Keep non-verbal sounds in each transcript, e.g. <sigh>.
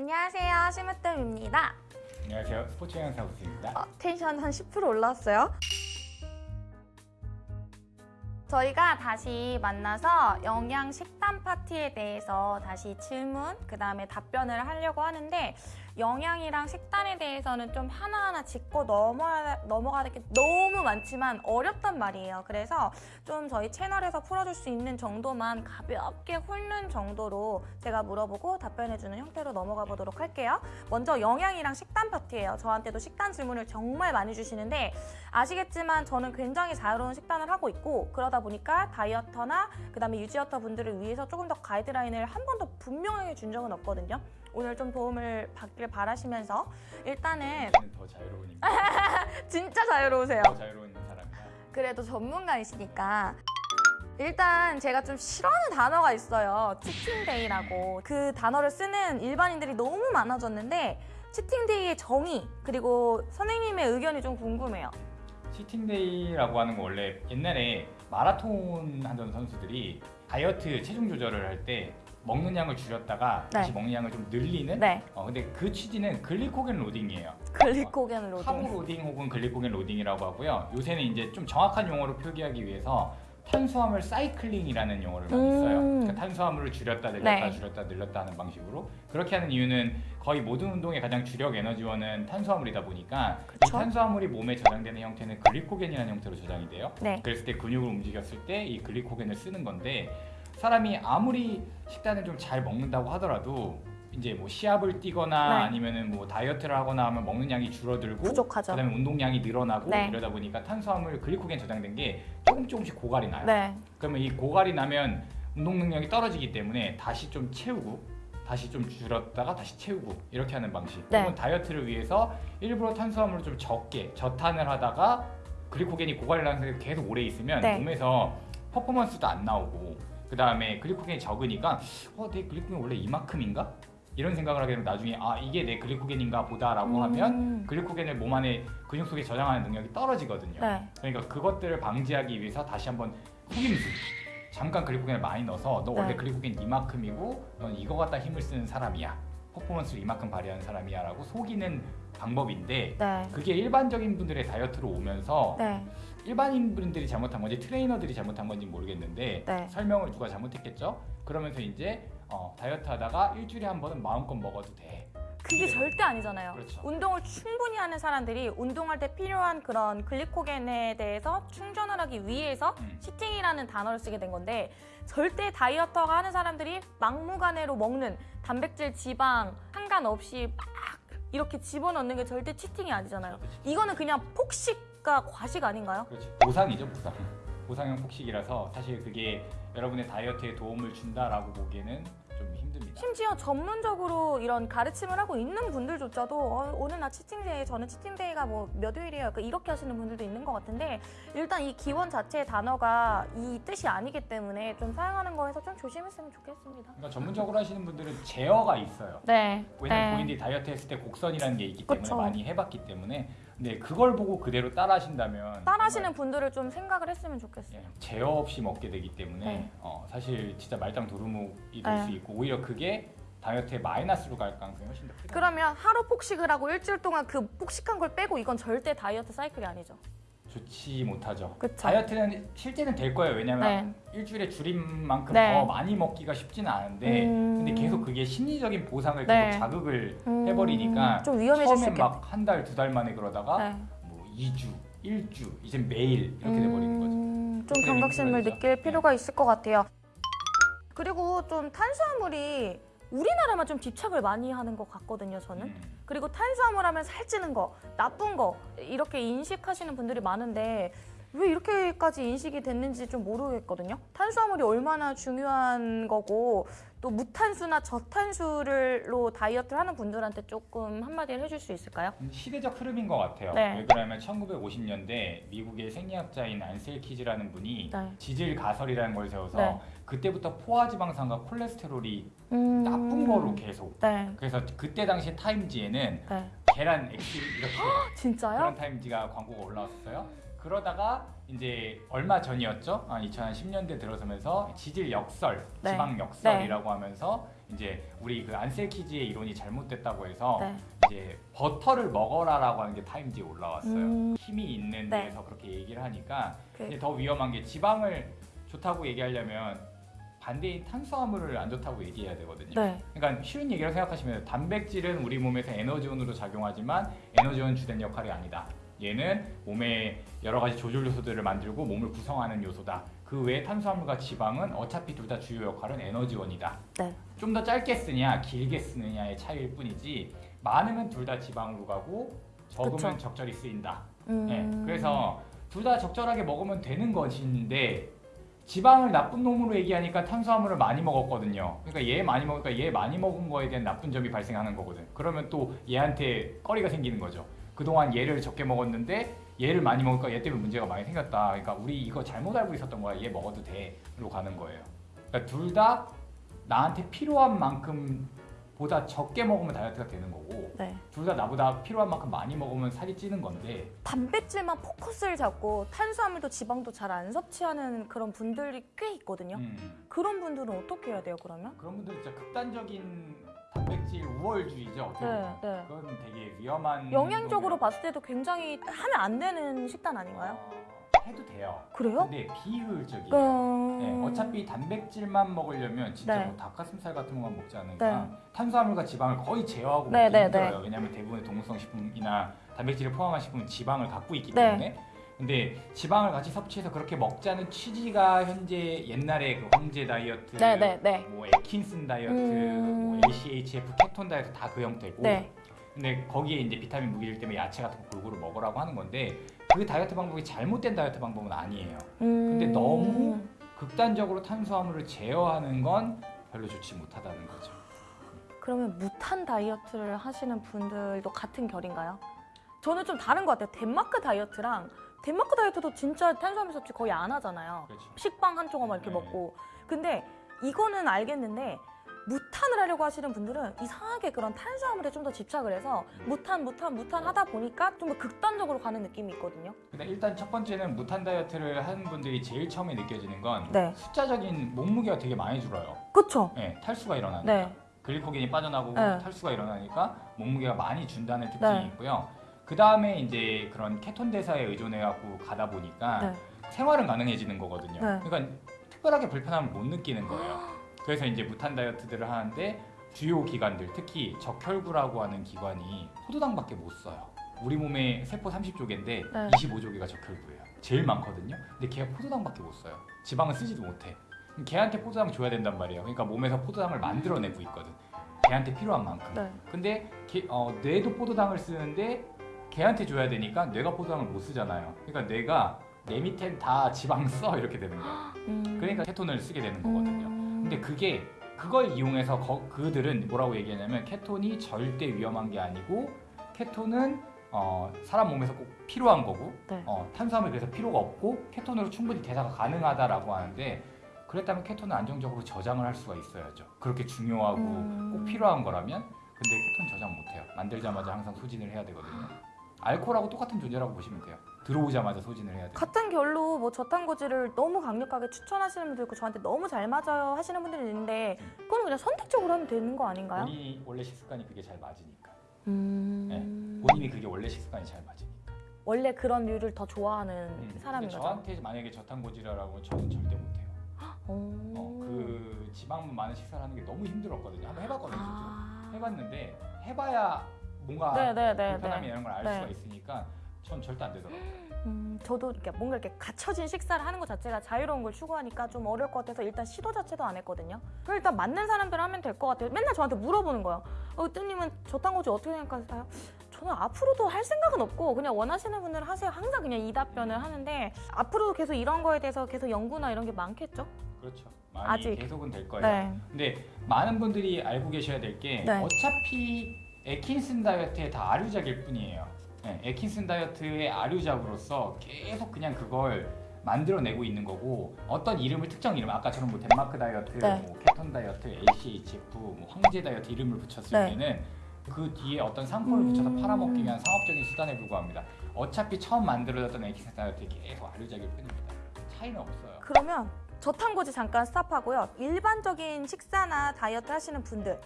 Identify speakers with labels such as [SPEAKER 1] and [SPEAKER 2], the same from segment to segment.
[SPEAKER 1] 안녕하세요. 심으뜸입니다.
[SPEAKER 2] 안녕하세요. 스포츠 영상 우수입니다.
[SPEAKER 1] 어, 텐션 한 10% 올랐어요. 저희가 다시 만나서 영양 식단 파티에 대해서 다시 질문, 그 다음에 답변을 하려고 하는데 영양이랑 식단에 대해서는 좀 하나하나 짚고 넘어야, 넘어가는 게 너무 많지만 어렵단 말이에요. 그래서 좀 저희 채널에서 풀어줄 수 있는 정도만 가볍게 훑는 정도로 제가 물어보고 답변해주는 형태로 넘어가 보도록 할게요. 먼저 영양이랑 식단 파티예요. 저한테도 식단 질문을 정말 많이 주시는데 아시겠지만 저는 굉장히 자유로운 식단을 하고 있고 그러다 보니까 다이어터나 그 다음에 유지어터 분들을 위해서 조금 더 가이드라인을 한번더 분명하게 준 적은 없거든요. 오늘 좀 도움을 받길 바라시면서 일단은
[SPEAKER 2] 더 자유로운 인간, <laughs>
[SPEAKER 1] 진짜 자유로우세요.
[SPEAKER 2] 더 자유로운 사람이다.
[SPEAKER 1] 그래도 전문가이시니까 일단 제가 좀 싫어하는 단어가 있어요. 치팅데이라고. 그 단어를 쓰는 일반인들이 너무 많아졌는데 cheating day의 정의 그리고 선생님의 의견이 좀 궁금해요.
[SPEAKER 2] cheating day라고 하는 거 원래 옛날에 마라톤 하던 선수들이 다이어트 체중 조절을 할 때 먹는 양을 줄였다가
[SPEAKER 1] 네.
[SPEAKER 2] 다시 먹는 양을 좀 늘리는
[SPEAKER 1] 네.
[SPEAKER 2] 어 근데 그 취지는 글리코겐 loading이에요.
[SPEAKER 1] 글리코겐 carbo
[SPEAKER 2] loading. loading 혹은 글리코겐 loading이라고 하고요. 요새는 이제 좀 정확한 용어로 표기하기 위해서 탄수화물 cycling이라는 용어를 많이
[SPEAKER 1] 음.
[SPEAKER 2] 써요. 그러니까 탄수화물을 줄였다 늘렸다
[SPEAKER 1] 네.
[SPEAKER 2] 줄였다 늘렸다 하는 방식으로 그렇게 하는 이유는 거의 모든 운동의 가장 주력 에너지원은 탄수화물이다 보니까 이
[SPEAKER 1] 그쵸.
[SPEAKER 2] 탄수화물이 몸에 저장되는 형태는 글리코겐이라는 형태로 저장이 돼요.
[SPEAKER 1] 네.
[SPEAKER 2] 그랬을 때 근육을 움직였을 때 이 글리코겐을 쓰는 건데 사람이 아무리 식단을 좀 잘 먹는다고 하더라도 이제 뭐 시합을 뛰거나
[SPEAKER 1] 네.
[SPEAKER 2] 아니면은 뭐 다이어트를 하거나 하면 먹는 양이 줄어들고
[SPEAKER 1] 부족하죠.
[SPEAKER 2] 그다음에 운동량이 늘어나고
[SPEAKER 1] 네.
[SPEAKER 2] 이러다 보니까 탄수화물 글리코겐 저장된 게 조금 조금씩 고갈이 나요.
[SPEAKER 1] 네.
[SPEAKER 2] 그러면 이 고갈이 나면 운동 능력이 떨어지기 때문에 다시 좀 채우고 다시 좀 줄었다가 다시 채우고 이렇게 하는 방식.
[SPEAKER 1] 네.
[SPEAKER 2] 혹은 다이어트를 위해서 일부러 탄수화물을 좀 적게 저탄을 하다가 글리코겐이 고갈이 나는 상태에서 계속 오래 있으면
[SPEAKER 1] 네.
[SPEAKER 2] 몸에서 퍼포먼스도 안 나오고 그 다음에 글리코겐이 적으니까 어, 내 글리코겐 원래 이만큼인가? 이런 생각을 하게 되면 나중에 아 이게 내 글리코겐인가 보다라고
[SPEAKER 1] 음.
[SPEAKER 2] 하면 글리코겐을 몸 안에 근육 속에 저장하는 능력이 떨어지거든요.
[SPEAKER 1] 네.
[SPEAKER 2] 그러니까 그것들을 방지하기 위해서 다시 한번 속임수 잠깐 글리코겐을 많이 넣어서 너 원래
[SPEAKER 1] 네.
[SPEAKER 2] 글리코겐 이만큼이고 넌 이거 갖다 힘을 쓰는 사람이야 퍼포먼스를 이만큼 발휘하는 사람이야 라고 속이는 방법인데
[SPEAKER 1] 네.
[SPEAKER 2] 그게 일반적인 분들의 다이어트로 오면서
[SPEAKER 1] 네.
[SPEAKER 2] 일반인 분들이 잘못한 건지 트레이너들이 잘못한 건지 모르겠는데
[SPEAKER 1] 네.
[SPEAKER 2] 설명을 누가 잘못했겠죠 그러면서 이제 어, 다이어트 하다가 일주일에 한 번은 마음껏 먹어도 돼
[SPEAKER 1] 그게 절대 아니잖아요.
[SPEAKER 2] 그렇죠.
[SPEAKER 1] 운동을 충분히 하는 사람들이 운동할 때 필요한 그런 글리코겐에 대해서 충전을 하기 위해서
[SPEAKER 2] 음.
[SPEAKER 1] 치팅이라는 단어를 쓰게 된 건데 절대 다이어터가 하는 사람들이 막무가내로 먹는 단백질, 지방 상관없이 막 이렇게 집어넣는 게 절대 치팅이 아니잖아요. 이거는 그냥 폭식 과 과식 아닌가요?
[SPEAKER 2] 그렇죠. 보상이죠, 보상. 보상형 폭식이라서 사실 그게 여러분의 다이어트에 도움을 준다라고 보기에는 좀 힘듭니다.
[SPEAKER 1] 심지어 전문적으로 이런 가르침을 하고 있는 분들조차도 어, 오늘 나 치팅데이 저는 치팅데이가 뭐 몇 요일이에요 그러니까 이렇게 하시는 분들도 있는 것 같은데 일단 이 기원 자체의 단어가 이 뜻이 아니기 때문에 좀 사용하는 거에서 좀 조심했으면 좋겠습니다
[SPEAKER 2] 그러니까 전문적으로 하시는 분들은 제어가 있어요.
[SPEAKER 1] 네
[SPEAKER 2] 왜냐면 본인들이 다이어트 했을 때 곡선이라는 게 있기 때문에
[SPEAKER 1] 그쵸.
[SPEAKER 2] 많이 해봤기 때문에 근데 그걸 보고 그대로 따라하신다면
[SPEAKER 1] 따라하시는 분들을 좀 생각을 했으면 좋겠어요
[SPEAKER 2] 예, 제어 없이 먹게 되기 때문에
[SPEAKER 1] 네.
[SPEAKER 2] 어, 사실 진짜 말짱 도루묵이 될
[SPEAKER 1] 네.
[SPEAKER 2] 수 있고 오히려 그게 다이어트에 마이너스로 갈 가능성이 훨씬 더 크다.
[SPEAKER 1] 그러면 하루 폭식을 하고 일주일 동안 그 폭식한 걸 빼고 이건 절대 다이어트 사이클이 아니죠
[SPEAKER 2] 좋지 못하죠.
[SPEAKER 1] 그쵸.
[SPEAKER 2] 다이어트는 실제는 될 거예요. 왜냐면
[SPEAKER 1] 네.
[SPEAKER 2] 일주일에 줄인 만큼
[SPEAKER 1] 네.
[SPEAKER 2] 더 많이 먹기가 쉽지는 않은데
[SPEAKER 1] 음.
[SPEAKER 2] 근데 계속 그게 심리적인 보상을
[SPEAKER 1] 네.
[SPEAKER 2] 계속 자극을
[SPEAKER 1] 음,
[SPEAKER 2] 해버리니까
[SPEAKER 1] 좀 위험해질 수
[SPEAKER 2] 처음엔 막 한 달, 두 달 만에 그러다가
[SPEAKER 1] 네.
[SPEAKER 2] 뭐 2주, 1주, 이제 매일 이렇게 돼버리는 거죠.
[SPEAKER 1] 음, 좀 경각심을. 느낄
[SPEAKER 2] 네.
[SPEAKER 1] 필요가 있을 것 같아요. 그리고 좀 탄수화물이 우리나라만 좀 집착을 많이 하는 것 같거든요, 저는.
[SPEAKER 2] 음.
[SPEAKER 1] 그리고 탄수화물 하면 살찌는 거, 나쁜 거 이렇게 인식하시는 분들이 많은데 왜 이렇게까지 인식이 됐는지 좀 모르겠거든요. 탄수화물이 얼마나 중요한 거고 또 무탄수나 저탄수를로 다이어트를 하는 분들한테 조금 한마디를 해줄 수 있을까요?
[SPEAKER 2] 음, 시대적 흐름인 것 같아요.
[SPEAKER 1] 네.
[SPEAKER 2] 왜 그러냐면 1950년대 미국의 생리학자인 안셀 키즈라는 분이
[SPEAKER 1] 네.
[SPEAKER 2] 지질 가설이라는 걸 세워서
[SPEAKER 1] 네.
[SPEAKER 2] 그때부터 포화지방산과 콜레스테롤이
[SPEAKER 1] 음...
[SPEAKER 2] 나쁜 거로 계속
[SPEAKER 1] 네.
[SPEAKER 2] 그래서 그때 당시 타임지에는
[SPEAKER 1] 네.
[SPEAKER 2] 계란 액수 이렇게
[SPEAKER 1] 진짜요?
[SPEAKER 2] 그런 타임지가 광고가 올라왔었어요. 그러다가 이제 얼마 전이었죠? 아, 2010년대 들어서면서 지질 역설,
[SPEAKER 1] 네.
[SPEAKER 2] 지방 역설이라고 하면서 이제 우리 그 안셀키지의 이론이 잘못됐다고 해서
[SPEAKER 1] 네.
[SPEAKER 2] 이제 버터를 먹어라라고 하는 게 타임지에 올라왔어요.
[SPEAKER 1] 음.
[SPEAKER 2] 힘이 있는
[SPEAKER 1] 네.
[SPEAKER 2] 데에서 그렇게 얘기를 하니까
[SPEAKER 1] 그-
[SPEAKER 2] 이제 더 위험한 게 지방을 좋다고 얘기하려면 반대인 탄수화물을 안 좋다고 얘기해야 되거든요.
[SPEAKER 1] 네.
[SPEAKER 2] 그러니까 쉬운 얘기로 생각하시면. 단백질은 우리 몸에서 에너지원으로 작용하지만 에너지원 주된 역할이 아니다. 얘는 몸에 여러 가지 조절 요소들을 만들고 몸을 구성하는 요소다. 그 외에 탄수화물과 지방은 어차피 둘 다 주요 역할은 에너지원이다.
[SPEAKER 1] 네.
[SPEAKER 2] 좀 더 짧게 쓰냐, 길게 쓰느냐의 차이일 뿐이지 많으면 둘 다 지방으로 가고 적으면
[SPEAKER 1] 그쵸.
[SPEAKER 2] 적절히 쓰인다.
[SPEAKER 1] 음.
[SPEAKER 2] 네, 그래서 둘 다 적절하게 먹으면 되는 것인데 지방을 나쁜 놈으로 얘기하니까 탄수화물을 많이 먹었거든요. 그러니까 얘 많이 먹으니까 얘 많이 먹은 거에 대한 나쁜 점이 발생하는 거거든. 그러면 또 얘한테 꺼리가 생기는 거죠. 그동안 얘를 적게 먹었는데 얘를 많이 먹으니까 얘 때문에 문제가 많이 생겼다. 그러니까 우리 이거 잘못 알고 있었던 거야. 얘 먹어도 돼로 가는 거예요. 그러니까 둘 다 나한테 필요한 만큼 보다 적게 먹으면 다이어트가 되는 거고
[SPEAKER 1] 네.
[SPEAKER 2] 둘다 나보다 필요한 만큼 많이 먹으면 살이 찌는 건데
[SPEAKER 1] 단백질만 포커스를 잡고 탄수화물도 지방도 잘 안 섭취하는 그런 분들이 꽤 있거든요.
[SPEAKER 2] 음.
[SPEAKER 1] 그런 분들은 어떻게 해야 돼요, 그러면?
[SPEAKER 2] 그런 분들은 진짜 극단적인 단백질 우월주의죠. 어떻게
[SPEAKER 1] 네. 네.
[SPEAKER 2] 그건 되게 위험한
[SPEAKER 1] 영양적으로
[SPEAKER 2] 행동이라-
[SPEAKER 1] 봤을 때도 굉장히 하면 안 되는 식단 아닌가요?
[SPEAKER 2] 어, 해도 돼요.
[SPEAKER 1] 그래요?
[SPEAKER 2] 근데 비효율적이에요.
[SPEAKER 1] 음...
[SPEAKER 2] 네, 어차피 단백질만 먹으려면 진짜
[SPEAKER 1] 네.
[SPEAKER 2] 뭐 닭가슴살 같은 것만 먹지 않으니까
[SPEAKER 1] 네.
[SPEAKER 2] 탄수화물과 지방을 거의 제어하고
[SPEAKER 1] 네,
[SPEAKER 2] 먹기
[SPEAKER 1] 네,
[SPEAKER 2] 힘들어요.
[SPEAKER 1] 네.
[SPEAKER 2] 왜냐하면 대부분의 동물성 식품이나 단백질을 포함한 식품은 지방을 갖고 있기
[SPEAKER 1] 네.
[SPEAKER 2] 때문에 근데 지방을 같이 섭취해서 그렇게 먹자는 취지가 현재 옛날에 그 황제 다이어트
[SPEAKER 1] 네, 네, 네.
[SPEAKER 2] 뭐 에킨슨 다이어트,
[SPEAKER 1] 음.
[SPEAKER 2] 뭐 ACHF 케톤 다이어트 다 그 형태고.
[SPEAKER 1] 네.
[SPEAKER 2] 근데 거기에 이제 비타민 무기질 때문에 야채 같은 거 골고루 먹으라고 하는 건데 그 다이어트 방법이 잘못된 다이어트 방법은 아니에요.
[SPEAKER 1] 음...
[SPEAKER 2] 근데 너무 극단적으로 탄수화물을 제어하는 건 별로 좋지 못하다는 거죠.
[SPEAKER 1] 그러면 무탄 다이어트를 하시는 분들도 같은 결인가요? 저는 좀 다른 것 같아요. 덴마크 다이어트랑 덴마크 다이어트도 진짜 탄수화물 섭취 거의 안 하잖아요.
[SPEAKER 2] 그렇죠.
[SPEAKER 1] 식빵 한 조각만 이렇게
[SPEAKER 2] 네.
[SPEAKER 1] 먹고. 근데 이거는 알겠는데 무탄을 하려고 하시는 분들은 이상하게 그런 탄수화물에 좀 더 집착을 해서 무탄, 무탄, 무탄 하다 보니까 좀 더 극단적으로 가는 느낌이 있거든요.
[SPEAKER 2] 근데 일단 첫 번째는 무탄 다이어트를 하는 분들이 제일 처음에 느껴지는 건
[SPEAKER 1] 네.
[SPEAKER 2] 숫자적인 몸무게가 되게 많이 줄어요.
[SPEAKER 1] 그쵸?
[SPEAKER 2] 네, 탈수가 일어나니까.
[SPEAKER 1] 네.
[SPEAKER 2] 글리코겐이 빠져나오고
[SPEAKER 1] 네.
[SPEAKER 2] 탈수가 일어나니까 몸무게가 많이 준다는 특징이
[SPEAKER 1] 네.
[SPEAKER 2] 있고요. 그 다음에 이제 그런 케톤 대사에 의존해갖고 가다 보니까
[SPEAKER 1] 네.
[SPEAKER 2] 생활은 가능해지는 거거든요.
[SPEAKER 1] 네.
[SPEAKER 2] 그러니까 특별하게 불편함을 못 느끼는 거예요. <gasps> 그래서 이제 무탄 다이어트들을 하는데 주요 기관들, 특히 적혈구라고 하는 기관이 포도당밖에 못 써요. 우리 몸에 세포 30조개인데
[SPEAKER 1] 네.
[SPEAKER 2] 25조개가 적혈구예요. 제일 많거든요. 근데 걔가 포도당밖에 못 써요. 지방은 쓰지도 못해. 걔한테 포도당 줘야 된단 말이에요. 그러니까 몸에서 포도당을 만들어내고 있거든. 걔한테 필요한 만큼.
[SPEAKER 1] 네.
[SPEAKER 2] 근데 걔- 어, 뇌도 포도당을 쓰는데 걔한테 줘야 되니까 뇌가 포도당을 못 쓰잖아요. 그러니까 뇌가 내 밑엔 다 지방 <laughs> 써 이렇게 되는 거예요.
[SPEAKER 1] 음...
[SPEAKER 2] 그러니까 케톤을 쓰게 되는 거거든요.
[SPEAKER 1] 음...
[SPEAKER 2] 근데 그게 그걸 이용해서 거- 그들은 뭐라고 얘기하냐면 케톤이 절대 위험한 게 아니고 케톤은 어, 사람 몸에서 꼭 필요한 거고
[SPEAKER 1] 네.
[SPEAKER 2] 어, 탄수화물이 그래서 필요가 없고 케톤으로 충분히 대사가 가능하다라고 하는데 그랬다면 케톤은 안정적으로 저장을 할 수가 있어야죠. 그렇게 중요하고
[SPEAKER 1] 음.
[SPEAKER 2] 꼭 필요한 거라면 근데 케톤 저장 못해요. 만들자마자 항상 소진을 해야 되거든요. 알코올하고 똑같은 존재라고 보시면 돼요. 들어오자마자 소진을 해야 돼요.
[SPEAKER 1] 같은 결로 뭐 저탄고지를 너무 강력하게 추천하시는 분도 있고 저한테 너무 잘 맞아요 하시는 분들이 있는데 그건 그냥 선택적으로 하면 되는 거 아닌가요?
[SPEAKER 2] 본인이 원래 식습관이 그게 잘 맞으니까.
[SPEAKER 1] 음...
[SPEAKER 2] 본인이 그게 원래 식습관이 잘 맞으니까.
[SPEAKER 1] 원래 그런 류를 더 좋아하는
[SPEAKER 2] 음,
[SPEAKER 1] 사람인 거죠?
[SPEAKER 2] 저한테 만약에 저탄고지라고 저는 절대 못해요.
[SPEAKER 1] 오...
[SPEAKER 2] 어, 그 지방분 많은 식사를 하는 게 너무 힘들었거든요. 한번 해봤거든요.
[SPEAKER 1] 아...
[SPEAKER 2] 해봤는데 해봐야 뭔가
[SPEAKER 1] 네네네.
[SPEAKER 2] 불편함이 이런 걸알
[SPEAKER 1] 네.
[SPEAKER 2] 수가 있으니까 전 절대 안 되더라고요.
[SPEAKER 1] 음, 저도 이렇게 뭔가 이렇게 갖춰진 식사를 하는 것 자체가 자유로운 걸 추구하니까 좀 어려울 것 같아서 일단 시도 자체도 안 했거든요. 그럼 일단 맞는 사람들 하면 될 것 같아요. 맨날 저한테 물어보는 거예요. 어, 뜨님은 저탄고지 어떻게 생각하세요? 저는 앞으로도 할 생각은 없고 그냥 원하시는 분들 하세요. 항상 그냥 이 답변을 하는데 앞으로도 계속 이런 거에 대해서 계속 연구나 이런 게 많겠죠?
[SPEAKER 2] 그렇죠. 많이
[SPEAKER 1] 아직.
[SPEAKER 2] 계속은 될 거예요.
[SPEAKER 1] 네.
[SPEAKER 2] 근데 많은 분들이 알고 계셔야 될게
[SPEAKER 1] 네.
[SPEAKER 2] 어차피 에킨슨 다이어트의 다 아류작일 뿐이에요. 네, 에킨슨 다이어트의 아류작으로서 계속 그냥 그걸 만들어내고 있는 거고 어떤 이름을 특정 이름 아까처럼 뭐 덴마크 다이어트,
[SPEAKER 1] 네.
[SPEAKER 2] 뭐 케톤 다이어트, ACHF, 뭐 황제 다이어트 이름을 붙였을
[SPEAKER 1] 네.
[SPEAKER 2] 때는 그 뒤에 어떤 상품을 붙여서
[SPEAKER 1] 음.
[SPEAKER 2] 팔아먹기 위한 상업적인 수단에 불과합니다. 어차피 처음 만들어졌던 에킨슨 다이어트의 계속 아류작일 뿐입니다. 차이는 없어요.
[SPEAKER 1] 그러면 저탄고지 잠깐 스탑하고요. 일반적인 식사나 다이어트 하시는 분들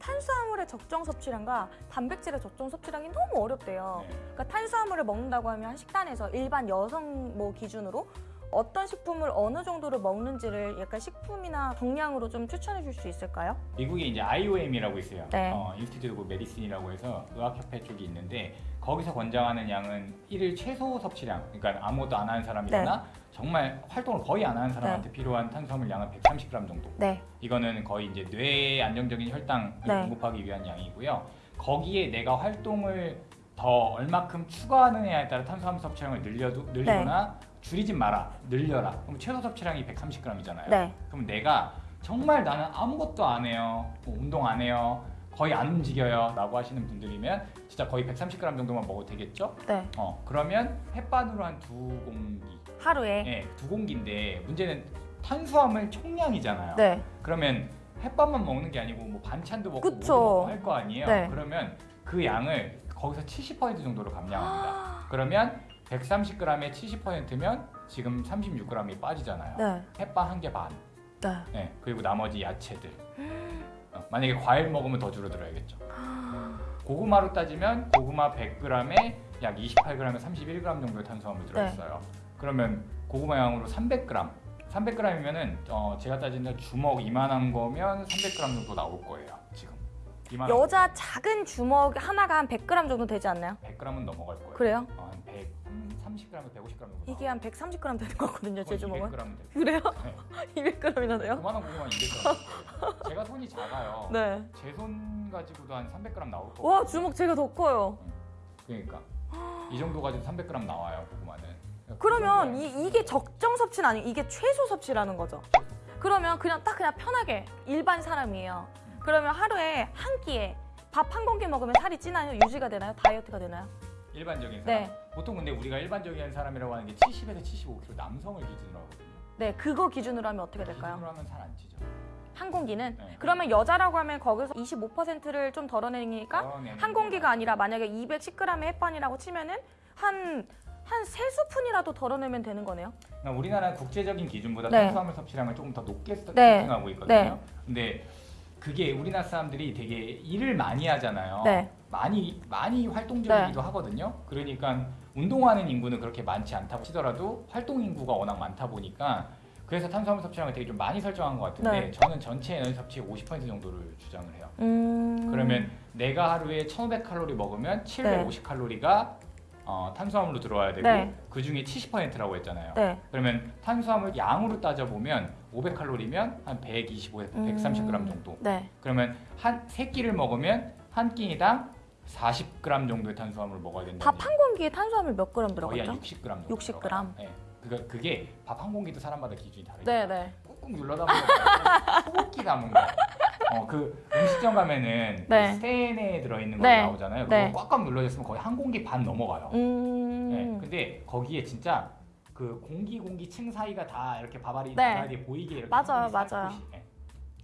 [SPEAKER 1] 탄수화물의 적정 섭취량과 단백질의 적정 섭취량이 너무 어렵대요.
[SPEAKER 2] 네.
[SPEAKER 1] 그러니까 탄수화물을 먹는다고 하면 식단에서 일반 여성 뭐 기준으로 어떤 식품을 어느 정도를 먹는지를 약간 식품이나 정량으로 좀 추천해 줄 수 있을까요?
[SPEAKER 2] 미국에 이제 IOM이라고 있어요.
[SPEAKER 1] 네.
[SPEAKER 2] 어, Institute of Medicine이라고 해서 의학협회 쪽이 있는데 거기서 권장하는 양은 일일 최소 섭취량, 그러니까 아무것도 안 하는 사람이거나
[SPEAKER 1] 네.
[SPEAKER 2] 정말 활동을 거의 안 하는 사람한테 필요한 탄수화물 양은 130g 정도.
[SPEAKER 1] 네.
[SPEAKER 2] 이거는 거의 이제 뇌의 안정적인 혈당을
[SPEAKER 1] 네.
[SPEAKER 2] 공급하기 위한 양이고요. 거기에 내가 활동을 더 얼마큼 추가하느냐에 따라 탄수화물 섭취량을 늘려도 늘리거나 줄이진 마라, 늘려라. 그럼 최소 섭취량이 130g이잖아요.
[SPEAKER 1] 네.
[SPEAKER 2] 그럼 내가 정말 나는 아무것도 안 해요. 뭐 운동 안 해요. 거의 안 움직여요. 라고 하시는 분들이면 진짜 거의 130g 정도만 먹어도 되겠죠?
[SPEAKER 1] 네.
[SPEAKER 2] 어, 그러면 햇반으로 한 두 공기.
[SPEAKER 1] 하루에.
[SPEAKER 2] 예, 두 공기인데 문제는 탄수화물 총량이잖아요.
[SPEAKER 1] 네.
[SPEAKER 2] 그러면 햇반만 먹는 게 아니고 뭐 반찬도 먹고. 뭐도 할거 아니에요.
[SPEAKER 1] 네.
[SPEAKER 2] 그러면 그 양을 거기서 70% 정도로 감량합니다. <gasps> 그러면 130g에 70%면 지금 36g이 빠지잖아요.
[SPEAKER 1] 네.
[SPEAKER 2] 햇반 한 개 반.
[SPEAKER 1] 네.
[SPEAKER 2] 네, 그리고 나머지 야채들. <gasps> 어, 만약에 과일 먹으면 더 줄어들어야겠죠. 고구마로 따지면 고구마 100g에 약 28g에 31g 정도의 탄수화물 들어있어요. 그러면 고구마 양으로 300g. 300g이면은 어, 제가 따지는 주먹 이만한 거면 300g 정도 나올 거예요. 지금. 이만한
[SPEAKER 1] 여자 작은 주먹 하나가 한 100g 정도 되지 않나요?
[SPEAKER 2] 100g은 넘어갈 거예요.
[SPEAKER 1] 그래요?
[SPEAKER 2] 어, 한 100, 30g, 150g 정도.
[SPEAKER 1] 이게 한 130g 되는 거거든요, 제 주먹은.
[SPEAKER 2] 200g <laughs> 될 거예요.
[SPEAKER 1] 그래요?
[SPEAKER 2] 네.
[SPEAKER 1] 200g이나 돼요?
[SPEAKER 2] 그만한 고구마 200g. 될 거예요. 제가 손이 작아요. <laughs>
[SPEAKER 1] 네.
[SPEAKER 2] 제 손 가지고도 한 300g 나올 거고.
[SPEAKER 1] 와, 주먹 제가 더 커요.
[SPEAKER 2] 그러니까 이 정도 가지고 300g 나와요 고구마는.
[SPEAKER 1] 그러면
[SPEAKER 2] 그
[SPEAKER 1] 이, 이게 적정 섭취는 아니고 이게 최소 섭취라는 거죠. 그러면 그냥 딱 그냥 편하게 일반 사람이에요. 그러면 하루에 한 끼에 밥 한 공기 먹으면 살이 찌나요? 유지가 되나요? 다이어트가 되나요?
[SPEAKER 2] 일반적인 사람.
[SPEAKER 1] 네.
[SPEAKER 2] 보통 근데 우리가 일반적인 사람이라고 하는 게 70에서 75kg 남성을 기준으로 하거든요.
[SPEAKER 1] 네, 그거 기준으로 하면 어떻게 될까요?
[SPEAKER 2] 기준으로 하면 살안 찌죠.
[SPEAKER 1] 한 공기는?
[SPEAKER 2] 네.
[SPEAKER 1] 그러면 여자라고 하면 거기서 25%를 좀 덜어내니까
[SPEAKER 2] 덜어내는 한게
[SPEAKER 1] 공기가 아니라 만약에 210g의 햇반이라고 치면은 한 한세 스푼이라도 덜어내면 되는 거네요.
[SPEAKER 2] 그러니까 우리나라 국제적인 기준보다
[SPEAKER 1] 네.
[SPEAKER 2] 탄수화물 섭취량을 조금 더 높게 서-
[SPEAKER 1] 네.
[SPEAKER 2] 설정하고 있거든요.
[SPEAKER 1] 네.
[SPEAKER 2] 근데 그게 우리나라 사람들이 되게 일을 많이 하잖아요.
[SPEAKER 1] 네.
[SPEAKER 2] 많이 많이 활동적이기도 하거든요. 그러니까 운동하는 인구는 그렇게 많지 않다고 치더라도 활동 인구가 워낙 많다 보니까 그래서 탄수화물 섭취량을 되게 좀 많이 설정한 것 같은데
[SPEAKER 1] 네.
[SPEAKER 2] 저는 전체 에너지 섭취의 50% 정도를 주장을 해요.
[SPEAKER 1] 음.
[SPEAKER 2] 그러면 내가 하루에 1,500칼로리 먹으면 750칼로리가 어, 탄수화물로 들어와야 되고
[SPEAKER 1] 네.
[SPEAKER 2] 그 중에 70%라고 했잖아요.
[SPEAKER 1] 네.
[SPEAKER 2] 그러면 탄수화물 양으로 따져 보면 500칼로리면 한 125에서 130g 정도.
[SPEAKER 1] 네.
[SPEAKER 2] 그러면 한 세 끼를 먹으면 한 끼니당 40g 정도의 탄수화물을 먹어야 된다.
[SPEAKER 1] 밥 한 공기에 탄수화물 몇 그램
[SPEAKER 2] 거의 한
[SPEAKER 1] 들어갔죠?
[SPEAKER 2] 60g 정도.
[SPEAKER 1] 60g.
[SPEAKER 2] 들어가요. 네. 그게 그게 밥 한 공기도 사람마다 기준이 다르니까.
[SPEAKER 1] 네, 네.
[SPEAKER 2] 꾹꾹 눌러다 보면 <laughs> 소고기 담은 거. 어, 그 음식점 가면은
[SPEAKER 1] 네.
[SPEAKER 2] 스테인에 들어있는 거
[SPEAKER 1] 네.
[SPEAKER 2] 나오잖아요.
[SPEAKER 1] 네.
[SPEAKER 2] 그거 꽉꽉 눌러졌으면 거의 한 공기 반 넘어가요.
[SPEAKER 1] 음.
[SPEAKER 2] 네. 근데 거기에 진짜 그 공기 공기 층 사이가 다 이렇게 밥알이
[SPEAKER 1] 네.
[SPEAKER 2] 바다에 보이게 이렇게
[SPEAKER 1] 맞아요, 맞아요.
[SPEAKER 2] 네.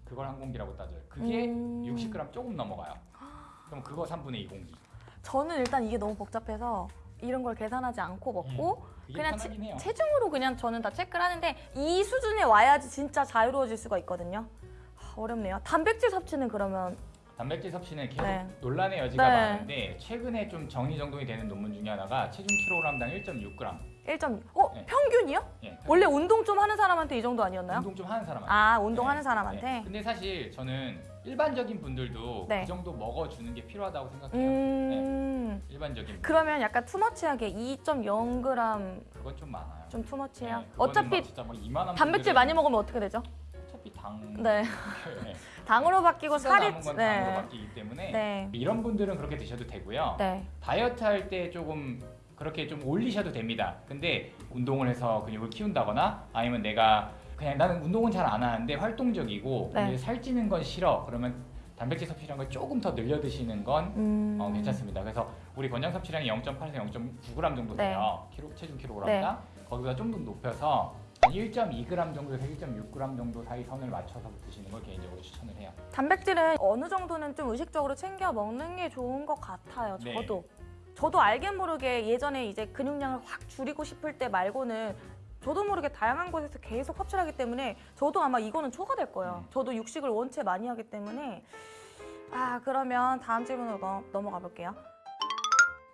[SPEAKER 2] 그걸 한 공기라고 따져요. 그게
[SPEAKER 1] 음.
[SPEAKER 2] 60g 조금 넘어가요. 그럼 그거 3분의 2 공기.
[SPEAKER 1] 저는 일단 이게 너무 복잡해서 이런 걸 계산하지 않고 먹고
[SPEAKER 2] 그게
[SPEAKER 1] 그냥
[SPEAKER 2] 해요.
[SPEAKER 1] 체중으로 그냥 저는 다 체크를 하는데 이 수준에 와야지 진짜 자유로워질 수가 있거든요. 하, 어렵네요. 단백질 섭취는 그러면
[SPEAKER 2] 단백질 섭취는 계속
[SPEAKER 1] 네.
[SPEAKER 2] 논란의 여지가
[SPEAKER 1] 네.
[SPEAKER 2] 많은데 최근에 좀 정리정돈이 되는 논문 중에 하나가 체중 킬로그램당 1.6g.
[SPEAKER 1] 1점 어
[SPEAKER 2] 네.
[SPEAKER 1] 평균이요?
[SPEAKER 2] 예.
[SPEAKER 1] 원래 운동 좀 하는 사람한테 이 정도 아니었나요?
[SPEAKER 2] 운동 좀 하는 사람한테.
[SPEAKER 1] 아 운동하는
[SPEAKER 2] 네.
[SPEAKER 1] 사람한테.
[SPEAKER 2] 네. 근데 사실 저는 일반적인 분들도
[SPEAKER 1] 네.
[SPEAKER 2] 그 정도 먹어주는 게 필요하다고 생각해요.
[SPEAKER 1] 음.
[SPEAKER 2] 일반적인 분들.
[SPEAKER 1] 그러면 약간 투머치하게 2.0g
[SPEAKER 2] 그건 좀 많아요.
[SPEAKER 1] 좀 투머치해요.
[SPEAKER 2] 네,
[SPEAKER 1] 어차피
[SPEAKER 2] 이만한
[SPEAKER 1] 단백질 많이 먹으면 어떻게 되죠?
[SPEAKER 2] 어차피 당
[SPEAKER 1] 네.
[SPEAKER 2] 네. <laughs>
[SPEAKER 1] 당으로 바뀌고 살이
[SPEAKER 2] 남은 건 당으로
[SPEAKER 1] 네.
[SPEAKER 2] 바뀌기 때문에
[SPEAKER 1] 네.
[SPEAKER 2] 이런 분들은 그렇게 드셔도 되고요.
[SPEAKER 1] 네.
[SPEAKER 2] 다이어트 할 때 조금 그렇게 좀 올리셔도 됩니다. 근데 운동을 해서 근육을 키운다거나 아니면 내가 그냥 나는 운동은 잘 안 하는데 활동적이고
[SPEAKER 1] 네.
[SPEAKER 2] 살찌는 건 싫어. 그러면 단백질 섭취량을 조금 더 늘려 드시는 건
[SPEAKER 1] 음.
[SPEAKER 2] 어, 괜찮습니다. 그래서 우리 권장 섭취량이 0.8에서 0.9g 정도
[SPEAKER 1] 네.
[SPEAKER 2] 돼요. 키로, 체중 킬로그램당. 거기보다 좀 더 높여서 한 1.2g 정도에서 1.6g 정도 사이 선을 맞춰서 드시는 걸 개인적으로 추천을 해요.
[SPEAKER 1] 단백질은 어느 정도는 좀 의식적으로 챙겨 먹는 게 좋은 것 같아요.
[SPEAKER 2] 네.
[SPEAKER 1] 저도. 저도 알게 모르게 예전에 이제 근육량을 확 줄이고 싶을 때 말고는 저도 모르게 다양한 곳에서 계속 섭취를 하기 때문에 저도 아마 이거는 초과될 거예요.
[SPEAKER 2] 음.
[SPEAKER 1] 저도 육식을 원체 많이 하기 때문에 아 그러면 다음 질문으로 넘- 넘어가 볼게요.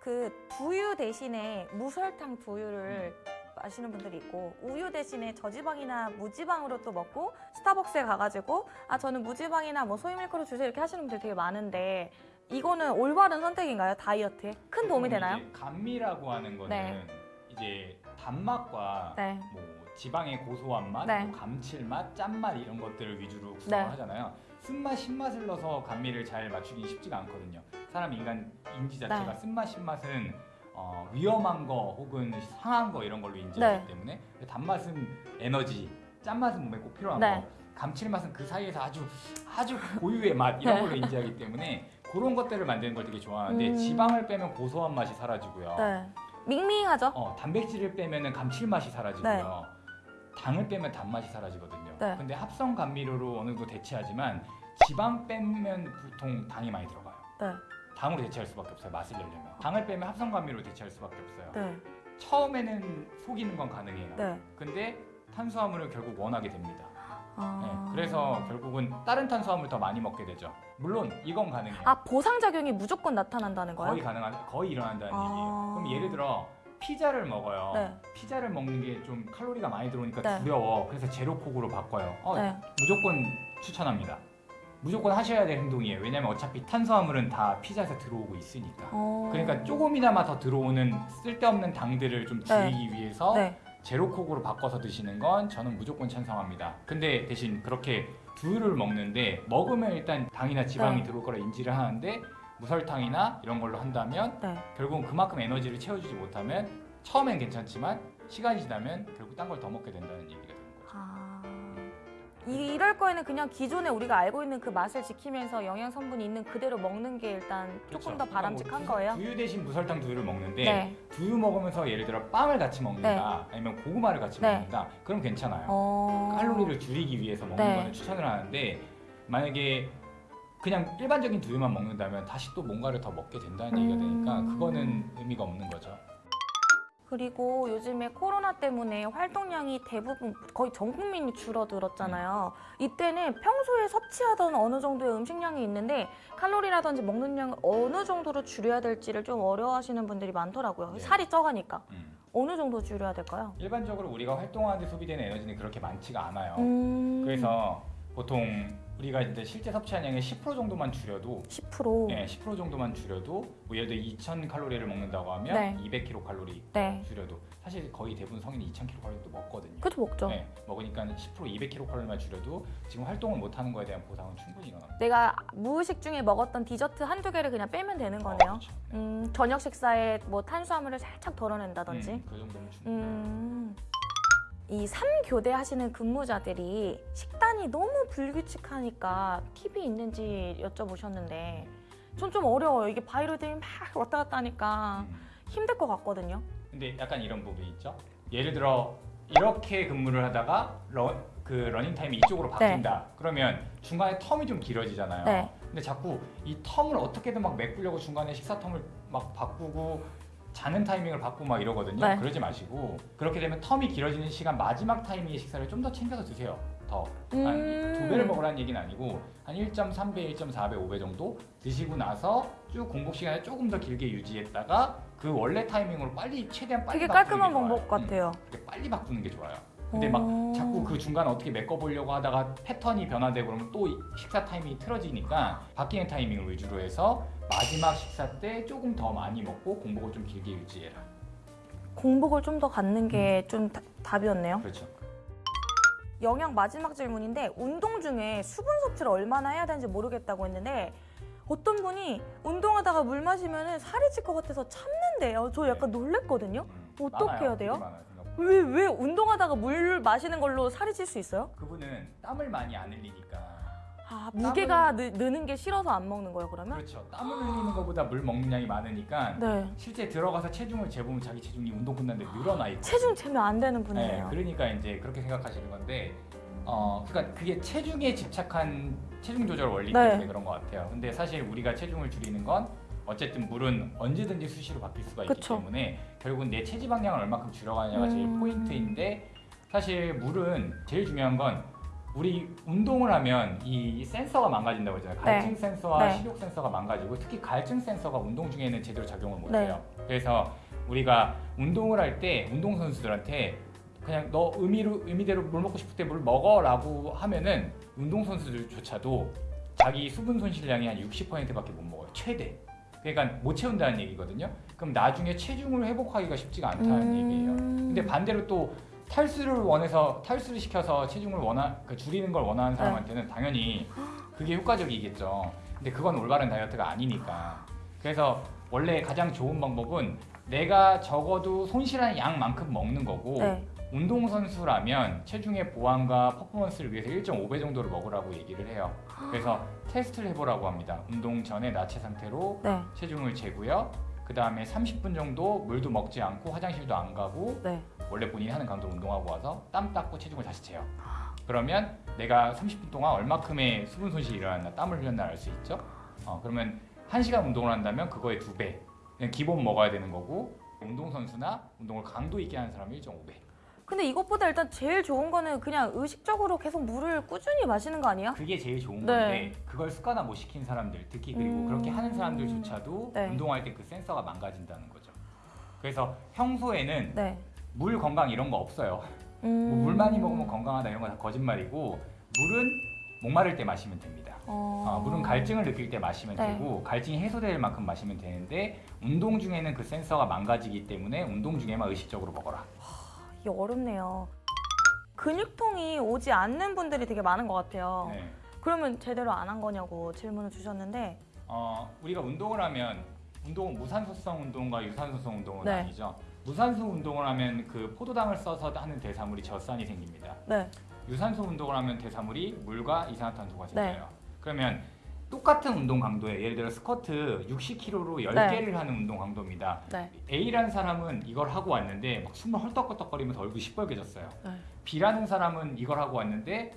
[SPEAKER 1] 그 두유 대신에 무설탕 두유를 마시는 분들이 있고 우유 대신에 저지방이나 무지방으로 또 먹고 스타벅스에 가가지고 아 저는 무지방이나 뭐 소이 밀크로 주세요 이렇게 하시는 분들 되게 많은데 이거는 올바른 선택인가요 다이어트에 큰 도움이 되나요?
[SPEAKER 2] 감미라고 하는 거는
[SPEAKER 1] 네.
[SPEAKER 2] 이제 단맛과
[SPEAKER 1] 네.
[SPEAKER 2] 뭐 지방의 고소한 맛,
[SPEAKER 1] 네.
[SPEAKER 2] 뭐 감칠맛, 짠맛 이런 것들을 위주로
[SPEAKER 1] 네.
[SPEAKER 2] 구성을 하잖아요. 쓴맛, 신맛을 넣어서 감미를 잘 맞추기 쉽지가 않거든요. 사람 인간 인지 자체가
[SPEAKER 1] 네.
[SPEAKER 2] 쓴맛, 신맛은 어, 위험한 거 혹은 상한 거 이런 걸로 인지하기
[SPEAKER 1] 네.
[SPEAKER 2] 때문에 단맛은 에너지, 짠맛은 몸에 꼭 필요한
[SPEAKER 1] 네.
[SPEAKER 2] 거, 감칠맛은 그 사이에서 아주 아주 고유의 맛 이런
[SPEAKER 1] 네.
[SPEAKER 2] 걸로 인지하기 때문에 그런 것들을 만드는 걸 되게 좋아하는데
[SPEAKER 1] 음.
[SPEAKER 2] 지방을 빼면 고소한 맛이 사라지고요.
[SPEAKER 1] 네. 밍밍하죠?
[SPEAKER 2] 어, 단백질을 빼면은 감칠맛이 사라지고요. 당을 빼면 단맛이 사라지거든요.
[SPEAKER 1] 네.
[SPEAKER 2] 근데 합성 감미료로 어느 정도 대체하지만 지방 빼면 보통 당이 많이 들어가요.
[SPEAKER 1] 네.
[SPEAKER 2] 당으로 대체할 수밖에 없어요. 맛을 내려면. 당을 빼면 합성 감미료로 대체할 수밖에 없어요.
[SPEAKER 1] 네.
[SPEAKER 2] 처음에는 속이는 건 가능해요.
[SPEAKER 1] 네.
[SPEAKER 2] 근데 탄수화물을 결국 원하게 됩니다.
[SPEAKER 1] 아...
[SPEAKER 2] 네, 그래서 결국은 다른 탄수화물 더 많이 먹게 되죠. 물론 이건 가능해요.
[SPEAKER 1] 아 보상 작용이 무조건 나타난다는 거예요?
[SPEAKER 2] 거의 가능한 거의 일어난다는
[SPEAKER 1] 아.
[SPEAKER 2] 얘기예요. 그럼 예를 들어 피자를 먹어요.
[SPEAKER 1] 네.
[SPEAKER 2] 피자를 먹는 게 좀 칼로리가 많이 들어오니까
[SPEAKER 1] 네.
[SPEAKER 2] 두려워. 그래서 제로콕으로 바꿔요. 어,
[SPEAKER 1] 네.
[SPEAKER 2] 무조건 추천합니다. 무조건 하셔야 될 행동이에요. 왜냐면 어차피 탄수화물은 다 피자에서 들어오고 있으니까.
[SPEAKER 1] 어...
[SPEAKER 2] 그러니까 조금이나마 더 들어오는 쓸데없는 당들을 좀 줄이기 위해서
[SPEAKER 1] 네.
[SPEAKER 2] 제로콕으로 바꿔서 드시는 건 저는 무조건 찬성합니다. 근데 대신 그렇게 두유를 먹는데 먹으면 일단 당이나 지방이
[SPEAKER 1] 네.
[SPEAKER 2] 들어올 거라 인지를 하는데 무설탕이나 이런 걸로 한다면
[SPEAKER 1] 네.
[SPEAKER 2] 결국은 그만큼 에너지를 채워주지 못하면 처음엔 괜찮지만 시간이 지나면 결국 딴 걸 더 먹게 된다는 얘기가.
[SPEAKER 1] 이, 이럴 거에는 그냥 기존에 우리가 알고 있는 그 맛을 지키면서 영양 성분이 있는 그대로 먹는 게 일단 조금
[SPEAKER 2] 그렇죠.
[SPEAKER 1] 더 바람직한
[SPEAKER 2] 그러니까 뭐
[SPEAKER 1] 거예요.
[SPEAKER 2] 두유 대신 무설탕 두유를 먹는데
[SPEAKER 1] 네.
[SPEAKER 2] 두유 먹으면서 예를 들어 빵을 같이 먹는다 아니면 고구마를 같이
[SPEAKER 1] 네.
[SPEAKER 2] 먹는다 그럼 괜찮아요.
[SPEAKER 1] 어...
[SPEAKER 2] 칼로리를 줄이기 위해서 먹는
[SPEAKER 1] 네.
[SPEAKER 2] 거는 추천을 하는데 만약에 그냥 일반적인 두유만 먹는다면 다시 또 뭔가를 더 먹게 된다는 얘기가 되니까
[SPEAKER 1] 음.
[SPEAKER 2] 그거는 의미가 없는 거죠.
[SPEAKER 1] 그리고 요즘에 코로나 때문에 활동량이 대부분 거의 전 국민이 줄어들었잖아요. 이때는 평소에 섭취하던 어느 정도의 음식량이 있는데 칼로리라든지 먹는 양을 어느 정도로 줄여야 될지를 좀 어려워하시는 분들이 많더라고요.
[SPEAKER 2] 네.
[SPEAKER 1] 살이 쪄가니까
[SPEAKER 2] 음.
[SPEAKER 1] 어느 정도 줄여야 될까요?
[SPEAKER 2] 일반적으로 우리가 활동하는데 소비되는 에너지는 그렇게 많지가 않아요.
[SPEAKER 1] 음...
[SPEAKER 2] 그래서 보통 우리가 이제 실제 섭취한 양의 10% 정도만 줄여도
[SPEAKER 1] 10%.
[SPEAKER 2] 네, 10% 정도만 줄여도 뭐 예를 들어 2,000 칼로리를 먹는다고 하면
[SPEAKER 1] 네.
[SPEAKER 2] 200kcal 칼로리
[SPEAKER 1] 네.
[SPEAKER 2] 줄여도 사실 거의 대부분 성인이 2,000kcal 칼로리도 먹거든요.
[SPEAKER 1] 그죠 먹죠.
[SPEAKER 2] 네, 먹으니까 10% 200kcal 칼로리만 줄여도 지금 활동을 못 하는 거에 대한 보상은 충분히 일어납니다.
[SPEAKER 1] 내가 무의식 중에 먹었던 디저트 한두 개를 그냥 빼면 되는 거네요.
[SPEAKER 2] 어, 그렇죠. 네.
[SPEAKER 1] 음, 저녁 식사에 뭐 탄수화물을 살짝 덜어낸다든지.
[SPEAKER 2] 음, 그 정도면 충분히.
[SPEAKER 1] 음. 이 3교대 하시는 근무자들이 식단이 너무 불규칙하니까 팁이 있는지 여쭤보셨는데 전 좀 어려워요. 이게 바이오리듬이 막 왔다 갔다 하니까
[SPEAKER 2] 음.
[SPEAKER 1] 힘들 것 같거든요.
[SPEAKER 2] 근데 약간 이런 부분이 있죠. 예를 들어 이렇게 근무를 하다가 러, 그 러닝 타임이 이쪽으로 바뀐다. 그러면 중간에 term이 좀 길어지잖아요.
[SPEAKER 1] 네.
[SPEAKER 2] 근데 자꾸 이 term을 어떻게든 막 메꾸려고 중간에 식사 term을 막 바꾸고 자는 타이밍을 바꾸고 막 이러거든요.
[SPEAKER 1] 네.
[SPEAKER 2] 그러지 마시고 그렇게 되면 텀이 길어지는 시간 마지막 타이밍에 식사를 좀 더 챙겨서 드세요. 더.
[SPEAKER 1] 음.
[SPEAKER 2] 한두 배를 먹으라는 얘기는 아니고 한 1.3배, 1.4배, 5배 정도 드시고 나서 쭉 공복 시간을 조금 더 길게 유지했다가 그 원래 타이밍으로 빨리 최대한 빨리
[SPEAKER 1] 되게 깔끔한
[SPEAKER 2] 좋아요.
[SPEAKER 1] 방법 같아요.
[SPEAKER 2] 음, 빨리 바꾸는 게 좋아요. 근데
[SPEAKER 1] 어.
[SPEAKER 2] 막 자꾸 그 중간 어떻게 메꿔보려고 하다가 패턴이 변화되고 그러면 또 식사 타이밍이 틀어지니까 바뀌는 타이밍을 위주로 해서 마지막 식사 때 조금 더 많이 먹고 공복을 좀 길게 유지해라.
[SPEAKER 1] 공복을 좀 더 갖는 게좀 답이었네요.
[SPEAKER 2] 그렇죠.
[SPEAKER 1] 영양 마지막 질문인데 운동 중에 수분 섭취를 얼마나 해야 되는지 모르겠다고 했는데 어떤 분이 운동하다가 물 마시면 살이 찔 것 같아서 참는데요. 저 약간 놀랬거든요.
[SPEAKER 2] 음,
[SPEAKER 1] 어떻게
[SPEAKER 2] 많아요.
[SPEAKER 1] 해야 돼요? 왜, 왜 운동하다가 물 마시는 걸로 살이 찔 수 있어요?
[SPEAKER 2] 그분은 땀을 많이 안 흘리니까
[SPEAKER 1] 아, 무게가 느, 느는 게 싫어서 안 먹는 거예요, 그러면?
[SPEAKER 2] 그렇죠. 땀을 흘리는 것보다 물 먹는 양이 많으니까
[SPEAKER 1] 네.
[SPEAKER 2] 실제 들어가서 체중을 재보면 자기 체중이 운동 끝났는데 늘어나 있고
[SPEAKER 1] 체중 재면 안 되는
[SPEAKER 2] 네,
[SPEAKER 1] 분이네요.
[SPEAKER 2] 그러니까 이제 그렇게 생각하시는 건데 어 그러니까 그게 체중에 집착한 체중 조절 원리
[SPEAKER 1] 네.
[SPEAKER 2] 때문에 그런 것 같아요. 근데 사실 우리가 체중을 줄이는 건 어쨌든 물은 언제든지 수시로 바뀔 수가 있기
[SPEAKER 1] 그쵸.
[SPEAKER 2] 때문에 결국은 내 체지 방량을 얼마큼 줄여가냐가 제일
[SPEAKER 1] 음.
[SPEAKER 2] 포인트인데 사실 물은 제일 중요한 건 우리 운동을 하면 이 센서가 망가진다고 했잖아요. 갈증
[SPEAKER 1] 네.
[SPEAKER 2] 센서와
[SPEAKER 1] 네.
[SPEAKER 2] 식욕 센서가 망가지고 특히 갈증 센서가 운동 중에는 제대로 작용을
[SPEAKER 1] 네.
[SPEAKER 2] 못해요. 그래서 우리가 운동을 할 때 운동 선수들한테 그냥 너 의미로 의미대로 물 먹고 싶을 때 물 먹어라고 하면은 운동 선수들조차도 자기 수분 손실량이 한 60%밖에 못 먹어요. 최대. 그러니까 못 채운다는 얘기거든요. 그럼 나중에 체중을 회복하기가 쉽지가 않다는 얘기예요.
[SPEAKER 1] 음.
[SPEAKER 2] 근데 반대로 또 탈수를 원해서 탈수를 시켜서 체중을 원하 그 줄이는 걸 원하는 사람한테는 당연히 그게 효과적이겠죠. 근데 그건 올바른 다이어트가 아니니까. 그래서 원래 가장 좋은 방법은 내가 적어도 손실하는 양만큼 먹는 거고
[SPEAKER 1] 네.
[SPEAKER 2] 운동 선수라면 체중의 보완과 퍼포먼스를 위해서 1.5배 정도를 먹으라고 얘기를 해요. 그래서 <gasps> 테스트를 해보라고 합니다. 운동 전에 나체 상태로
[SPEAKER 1] 네.
[SPEAKER 2] 체중을 재고요. 그 다음에 30분 정도 물도 먹지 않고 화장실도 안 가고
[SPEAKER 1] 네.
[SPEAKER 2] 원래 본인이 하는 강도로 운동하고 와서 땀 닦고 체중을 다시 재요. <gasps> 그러면 내가 30분 동안 얼마큼의 수분 손실이 일어났나 땀을 흘렸나 알 수 있죠. 어, 그러면 1시간 운동을 한다면 그거의 두 배. 그냥 기본 먹어야 되는 거고 운동 선수나 운동을 강도 있게 하는 사람은 1.5배.
[SPEAKER 1] 근데 이것보다 일단 제일 좋은 거는 그냥 의식적으로 계속 물을 꾸준히 마시는 거 아니에요?
[SPEAKER 2] 그게 제일 좋은
[SPEAKER 1] 네.
[SPEAKER 2] 건데 그걸 습관화 못 시킨 사람들 특히 그리고
[SPEAKER 1] 음.
[SPEAKER 2] 그렇게 하는 사람들조차도
[SPEAKER 1] 네.
[SPEAKER 2] 운동할 때 그 센서가 망가진다는 거죠. 그래서 평소에는
[SPEAKER 1] 네.
[SPEAKER 2] 물 건강 이런 거 없어요.
[SPEAKER 1] 음.
[SPEAKER 2] 뭐 물 많이 먹으면 건강하다 이런 거 다 거짓말이고 물은 목마를 때 마시면 됩니다.
[SPEAKER 1] 어...
[SPEAKER 2] 아, 물은 갈증을 느낄 때 마시면
[SPEAKER 1] 네.
[SPEAKER 2] 되고 갈증이 해소될 만큼 마시면 되는데 운동 중에는 그 센서가 망가지기 때문에 운동 중에만 의식적으로 먹어라.
[SPEAKER 1] 이게 어렵네요. 근육통이 오지 않는 분들이 되게 많은 것 같아요.
[SPEAKER 2] 네.
[SPEAKER 1] 그러면 제대로 안 한 거냐고 질문을 주셨는데
[SPEAKER 2] 어, 우리가 운동을 하면 운동은 무산소성 운동과 유산소성 운동은
[SPEAKER 1] 네.
[SPEAKER 2] 아니죠. 무산소 운동을 하면 그 포도당을 써서 하는 대사물이 젖산이 생깁니다.
[SPEAKER 1] 네.
[SPEAKER 2] 유산소 운동을 하면 대사물이 물과 이산화탄소가 생겨요.
[SPEAKER 1] 네.
[SPEAKER 2] 그러면 똑같은 운동 강도에 예를 들어 스쿼트 60kg로 10개를 하는 운동 강도입니다.
[SPEAKER 1] 네.
[SPEAKER 2] A라는 사람은 이걸 하고 왔는데 막 숨을 헐떡헐떡거리면서 얼굴이 시뻘개졌어요.
[SPEAKER 1] 네.
[SPEAKER 2] B라는 사람은 이걸 하고 왔는데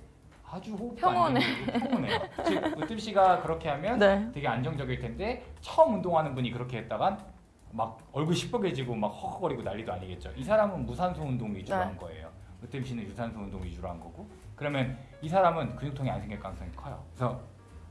[SPEAKER 2] 아주 호흡도
[SPEAKER 1] 평온해.
[SPEAKER 2] 평온해요. 즉 으뜸 씨가 그렇게 하면
[SPEAKER 1] 네.
[SPEAKER 2] 되게 안정적일 텐데 처음 운동하는 분이 그렇게 했다간 막 얼굴 시뻘개지고 막 헉헉거리고 난리도 아니겠죠. 이 사람은 무산소 운동 위주로
[SPEAKER 1] 네.
[SPEAKER 2] 한 거예요. 으뜸 씨는 유산소 운동 위주로 한 거고. 그러면 이 사람은 근육통이 안 생길 가능성이 커요. 그래서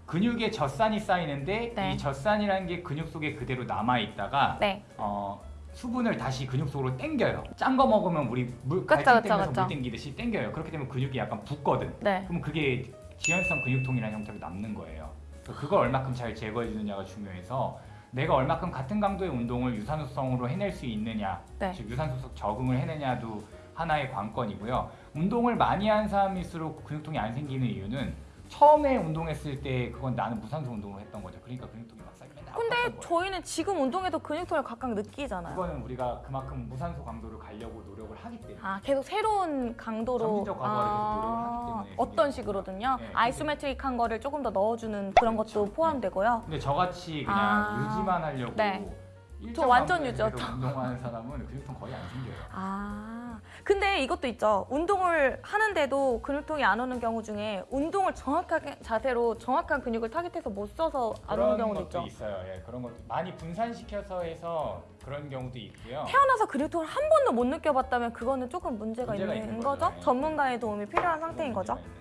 [SPEAKER 2] 근육에 젖산이 쌓이는데
[SPEAKER 1] 네.
[SPEAKER 2] 이 젖산이라는 게 근육 속에 그대로 남아 있다가
[SPEAKER 1] 네.
[SPEAKER 2] 어, 수분을 다시 근육 속으로 당겨요. 짠 거 먹으면 우리 물
[SPEAKER 1] 그쵸,
[SPEAKER 2] 갈증 때문에. 물 당기듯이 당겨요. 그렇게 되면 근육이 약간 붓거든.
[SPEAKER 1] 네.
[SPEAKER 2] 그럼 그게 지연성 근육통이라는 형태로 남는 거예요. 그걸 얼마큼 잘 제거해 주느냐가 중요해서 내가 얼마큼 같은 강도의 운동을 유산소성으로 해낼 수 있느냐,
[SPEAKER 1] 네.
[SPEAKER 2] 즉 유산소성 적응을 해내냐도 하나의 관건이고요. 운동을 많이 한 사람일수록 근육통이 안 생기는 이유는 처음에 운동했을 때 그건 나는 무산소 운동을 했던 거죠. 그러니까 근육통이 막 쌓이면 맨날
[SPEAKER 1] 근데. 저희는 지금 운동에도 근육통을 각각 느끼잖아요.
[SPEAKER 2] 그거는 우리가 그만큼 무산소 강도를 가려고 노력을 하기 때문에
[SPEAKER 1] 아, 계속 새로운 강도로
[SPEAKER 2] 점진적 과거를 계속 노력을 하기 때문에
[SPEAKER 1] 어떤
[SPEAKER 2] 생기는
[SPEAKER 1] 식으로든요.
[SPEAKER 2] 네,
[SPEAKER 1] 아이소메트릭한 거를 조금 더 넣어주는 그런
[SPEAKER 2] 그렇죠.
[SPEAKER 1] 것도 포함되고요.
[SPEAKER 2] 근데 저같이 그냥
[SPEAKER 1] 아.
[SPEAKER 2] 유지만 하려고
[SPEAKER 1] 네. 저 완전
[SPEAKER 2] 계속 운동하는 사람은 근육통 거의 안 생겨요.
[SPEAKER 1] 아, 근데 이것도 있죠. 운동을 하는데도 근육통이 안 오는 경우 중에 운동을 정확하게 자세로 정확한 근육을 타깃해서 못 써서 안 오는
[SPEAKER 2] 그런
[SPEAKER 1] 경우도
[SPEAKER 2] 것도
[SPEAKER 1] 있죠.
[SPEAKER 2] 있어요. 예, 그런 것도 많이 분산시켜서 해서 그런 경우도 있고요.
[SPEAKER 1] 태어나서 근육통을 한 번도 못 느껴봤다면 그거는 조금 문제가,
[SPEAKER 2] 문제가
[SPEAKER 1] 있는
[SPEAKER 2] 있는
[SPEAKER 1] 거죠.
[SPEAKER 2] 거죠. 네.
[SPEAKER 1] 전문가의 도움이 필요한 상태인
[SPEAKER 2] 그런
[SPEAKER 1] 거죠.
[SPEAKER 2] 거죠.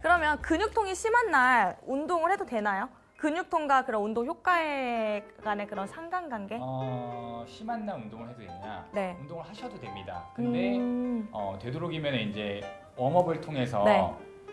[SPEAKER 1] 그러면 근육통이 심한 날 운동을 해도 되나요? 근육통과 그런 운동 효과에 간의 그런 상관관계?
[SPEAKER 2] 어, 심한 날 운동을 해도 되냐?
[SPEAKER 1] 네.
[SPEAKER 2] 운동을 하셔도 됩니다. 근데
[SPEAKER 1] 음,
[SPEAKER 2] 어, 되도록이면 이제 웜업을 통해서
[SPEAKER 1] 네.